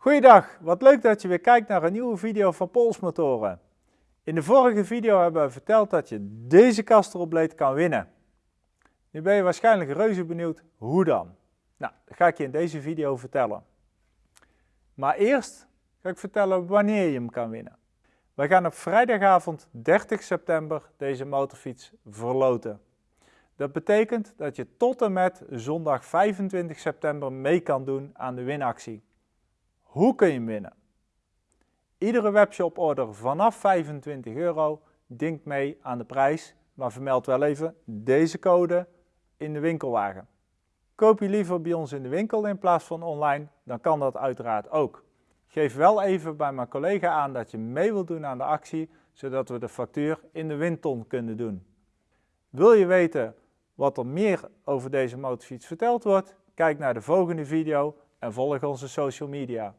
Goeiedag, wat leuk dat je weer kijkt naar een nieuwe video van Polsmotoren. In de vorige video hebben we verteld dat je deze Castrolblade kan winnen. Nu ben je waarschijnlijk reuze benieuwd hoe dan. Nou, dat ga ik je in deze video vertellen. Maar eerst ga ik vertellen wanneer je hem kan winnen. We gaan op vrijdagavond 30 september deze motorfiets verloten. Dat betekent dat je tot en met zondag 25 september mee kan doen aan de winactie. Hoe kun je winnen? Iedere webshop order vanaf 25 euro dinkt mee aan de prijs, maar vermeld wel even deze code in de winkelwagen. Koop je liever bij ons in de winkel in plaats van online, dan kan dat uiteraard ook. Geef wel even bij mijn collega aan dat je mee wilt doen aan de actie, zodat we de factuur in de windton kunnen doen. Wil je weten wat er meer over deze motorfiets verteld wordt? Kijk naar de volgende video en volg onze social media.